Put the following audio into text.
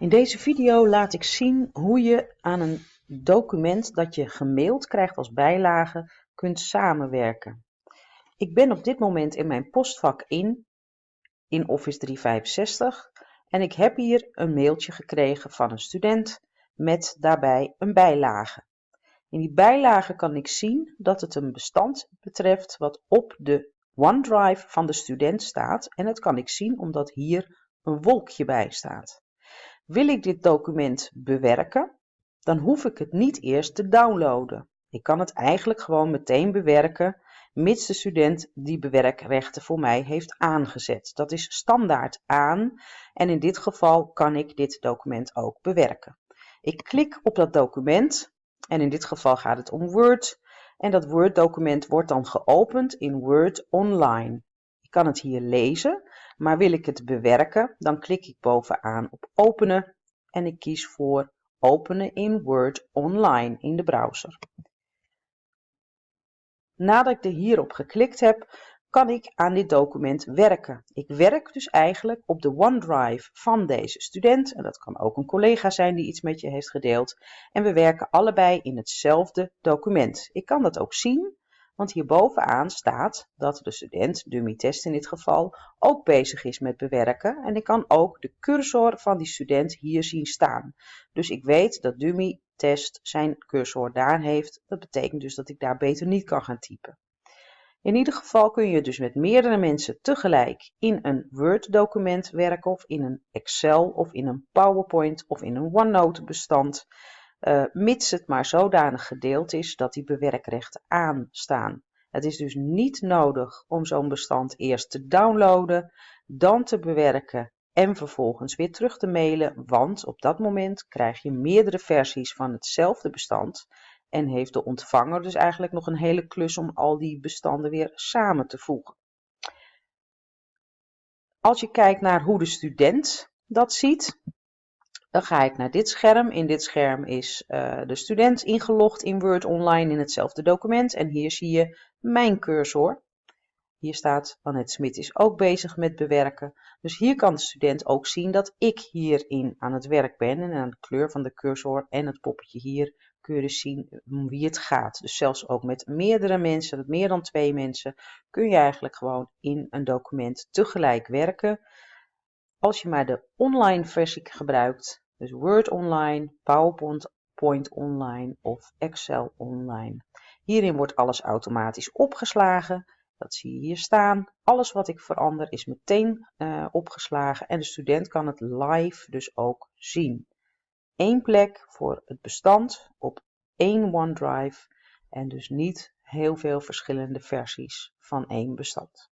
In deze video laat ik zien hoe je aan een document dat je gemaild krijgt als bijlage kunt samenwerken. Ik ben op dit moment in mijn postvak in, in Office 365 en ik heb hier een mailtje gekregen van een student met daarbij een bijlage. In die bijlage kan ik zien dat het een bestand betreft wat op de OneDrive van de student staat en dat kan ik zien omdat hier een wolkje bij staat. Wil ik dit document bewerken, dan hoef ik het niet eerst te downloaden. Ik kan het eigenlijk gewoon meteen bewerken, mits de student die bewerkrechten voor mij heeft aangezet. Dat is standaard aan en in dit geval kan ik dit document ook bewerken. Ik klik op dat document en in dit geval gaat het om Word en dat Word document wordt dan geopend in Word Online. Ik kan het hier lezen maar wil ik het bewerken, dan klik ik bovenaan op openen en ik kies voor openen in Word online in de browser. Nadat ik er hierop geklikt heb, kan ik aan dit document werken. Ik werk dus eigenlijk op de OneDrive van deze student. En dat kan ook een collega zijn die iets met je heeft gedeeld. En we werken allebei in hetzelfde document. Ik kan dat ook zien want hierbovenaan staat dat de student, dummy test in dit geval, ook bezig is met bewerken. En ik kan ook de cursor van die student hier zien staan. Dus ik weet dat dummy test zijn cursor daar heeft. Dat betekent dus dat ik daar beter niet kan gaan typen. In ieder geval kun je dus met meerdere mensen tegelijk in een Word document werken of in een Excel of in een PowerPoint of in een OneNote bestand uh, mits het maar zodanig gedeeld is dat die bewerkrechten aanstaan. Het is dus niet nodig om zo'n bestand eerst te downloaden, dan te bewerken en vervolgens weer terug te mailen, want op dat moment krijg je meerdere versies van hetzelfde bestand en heeft de ontvanger dus eigenlijk nog een hele klus om al die bestanden weer samen te voegen. Als je kijkt naar hoe de student dat ziet, dan ga ik naar dit scherm. In dit scherm is uh, de student ingelogd in Word Online in hetzelfde document. En hier zie je mijn cursor. Hier staat Annette Smit is ook bezig met bewerken. Dus hier kan de student ook zien dat ik hierin aan het werk ben. En aan de kleur van de cursor en het poppetje hier kun je dus zien om wie het gaat. Dus zelfs ook met meerdere mensen, met meer dan twee mensen, kun je eigenlijk gewoon in een document tegelijk werken. Als je maar de online versie gebruikt, dus Word Online, PowerPoint Online of Excel Online. Hierin wordt alles automatisch opgeslagen. Dat zie je hier staan. Alles wat ik verander is meteen uh, opgeslagen en de student kan het live dus ook zien. Eén plek voor het bestand op één OneDrive en dus niet heel veel verschillende versies van één bestand.